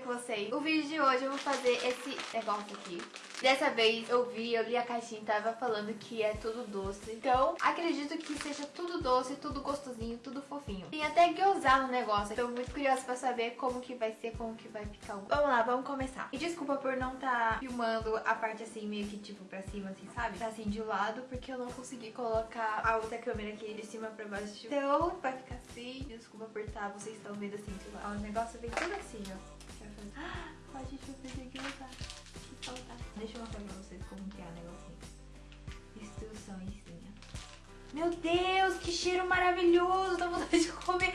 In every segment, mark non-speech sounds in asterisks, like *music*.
com vocês? O vídeo de hoje eu vou fazer esse negócio aqui. Dessa vez eu vi, eu li a caixinha e tava falando que é tudo doce. Então, acredito que seja tudo doce, tudo gostosinho, tudo fofinho. Tem até gyoza no negócio. Tô muito curiosa pra saber como que vai ser, como que vai ficar. Vamos lá, vamos começar. E desculpa por não tá filmando a parte assim, meio que tipo pra cima, assim, sabe? Tá assim de lado, porque eu não consegui colocar a outra câmera aqui de cima pra baixo. Então, vai ficar assim. Desculpa por tá, vocês estão vendo assim de lado. Ó, o negócio vem tudo assim, ó. Deixa eu mostrar pra vocês como que é o negocinho. Instruçõezinha. Meu Deus, que cheiro maravilhoso! Dá vontade de comer.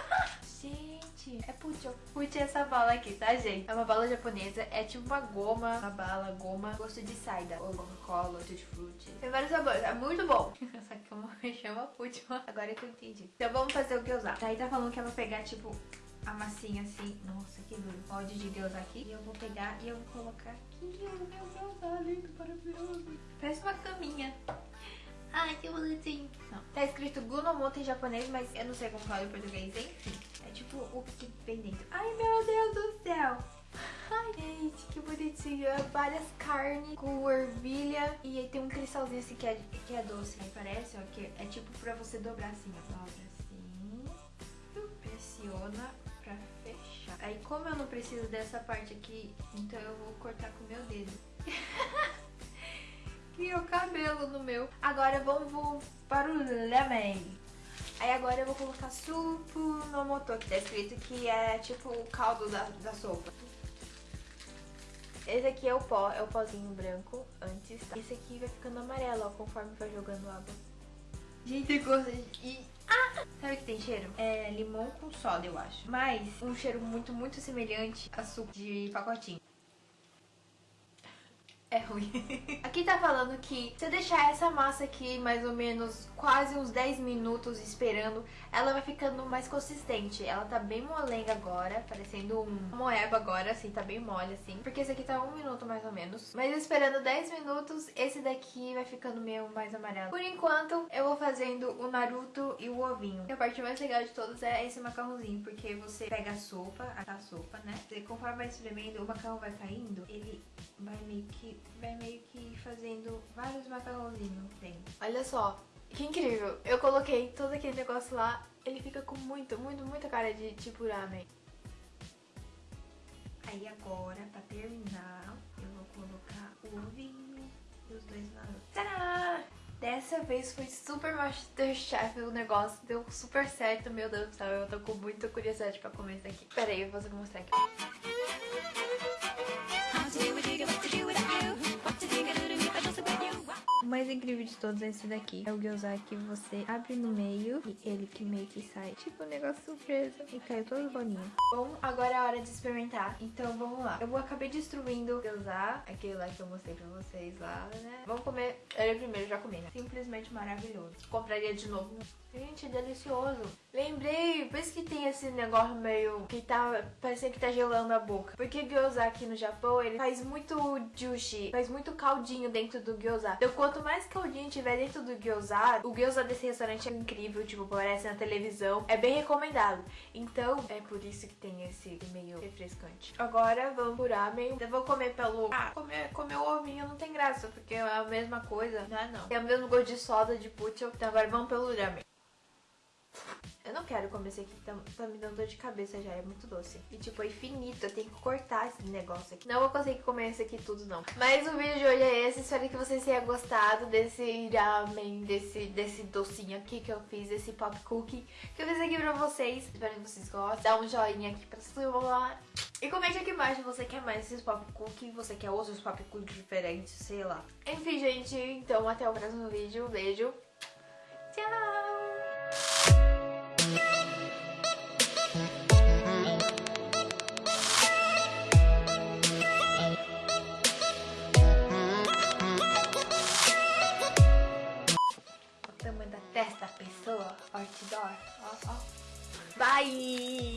*laughs* gente, é pucho. Pucho é essa bala aqui, tá, gente? É uma bala japonesa. É tipo uma goma, uma bala, goma, gosto de saida. Ou Coca-Cola, tutti frutti. Tem vários sabores, é muito bom. *laughs* Só que como *laughs* chama pucho. Agora que eu entendi. Então vamos fazer o que usar. Daí tá falando que ela vai pegar, tipo, a massinha assim. Nossa, que duro. Pode de Deus aqui. E eu vou pegar e eu vou colocar aqui. Meu Deus, tá lindo, maravilhoso. Parece uma caminha. Ai, que bonitinho. Não. Tá escrito Gunomoto em japonês, mas eu não sei como fala em português. Enfim, é tipo o que vem dentro. Ai, meu Deus do céu. Ai, gente, que bonitinho. É várias carnes com ervilha. E aí tem um cristalzinho assim que é, que é doce. Aí parece, ó, que é tipo pra você dobrar assim, ó. Dobra assim. Pressiona pra fechar. Aí como eu não preciso dessa parte aqui, então eu vou cortar com o meu dedo. *laughs* Criou cabelo no meu. Agora vamos para o lamen. Aí agora eu vou colocar supo no motor, que tá escrito que é tipo o caldo da, da sopa. Esse aqui é o pó, é o pozinho branco antes. Tá? Esse aqui vai ficando amarelo, ó, conforme vai jogando água. Gente, gosto de... Ah! Sabe que tem cheiro? É limão com soda, eu acho. Mas um cheiro muito, muito semelhante a suco de pacotinho é ruim. *laughs* aqui tá falando que se eu deixar essa massa aqui mais ou menos quase uns 10 minutos esperando, ela vai ficando mais consistente. Ela tá bem molenga agora, parecendo um moeba agora, assim, tá bem mole assim. Porque esse aqui tá um minuto mais ou menos. Mas esperando 10 minutos, esse daqui vai ficando meio mais amarelo. Por enquanto, eu vou fazendo o Naruto e o ovinho. E a parte mais legal de todos é esse macarrãozinho, porque você pega a sopa, a sopa, né? E conforme vai espremendo, o macarrão vai caindo, ele vai meio que vai meio que fazendo vários macarrãozinhos dentro. Olha só, que incrível. Eu coloquei todo aquele negócio lá, ele fica com muito, muito, muita cara de tipo ramen. Aí agora, pra terminar, eu vou colocar o ovinho e os dois na Tadá! Dessa vez foi super Masterchef o negócio, deu super certo, meu Deus do céu, eu tô com muita curiosidade pra comer isso aqui. Pera aí, eu vou mostrar aqui. Incrível de todos é esse daqui. É o gyoza que você abre no meio e ele que meio que sai. Tipo um negócio surpresa. E caiu todo bolinho. Bom, agora é a hora de experimentar. Então vamos lá. Eu acabar destruindo o gyoza. Aquele lá que eu mostrei pra vocês lá, né? Vamos comer ele primeiro, já comi, né? Simplesmente maravilhoso. Compraria de novo. Gente, é delicioso. Lembrei, por isso que tem esse negócio meio que tá parecendo que tá gelando a boca. Porque gyoza aqui no Japão, ele faz muito juicy, faz muito caldinho dentro do gyoza. Então quanto mais caldinho tiver dentro do gyoza, o gyoza desse restaurante é incrível, tipo, aparece na televisão. É bem recomendado. Então, é por isso que tem esse meio refrescante. Agora, vamos por ramen. Eu vou comer pelo... Ah, comer, comer o ovinho não tem graça, porque é a mesma coisa. Não é não. É o mesmo gosto de soda, de putz. Então agora vamos pelo ramen. Eu não quero comer esse aqui, tá, tá, me dando dor de cabeça já, é muito doce. E tipo, é infinito, eu tenho que cortar esse negócio aqui. Não vou conseguir comer esse aqui tudo, não. Mas o vídeo de hoje é esse, espero que vocês tenham gostado desse ramen, desse, desse docinho aqui que eu fiz, esse pop cookie que eu fiz aqui pra vocês. Espero que vocês gostem. Dá um joinha aqui pra cima. E comente aqui embaixo se você quer mais esses pop cookie, você quer outros pop cookie diferentes, sei lá. Enfim, gente, então até o próximo vídeo. Beijo. Tchau! Pessoa, outdoor, ó, ó. Bye!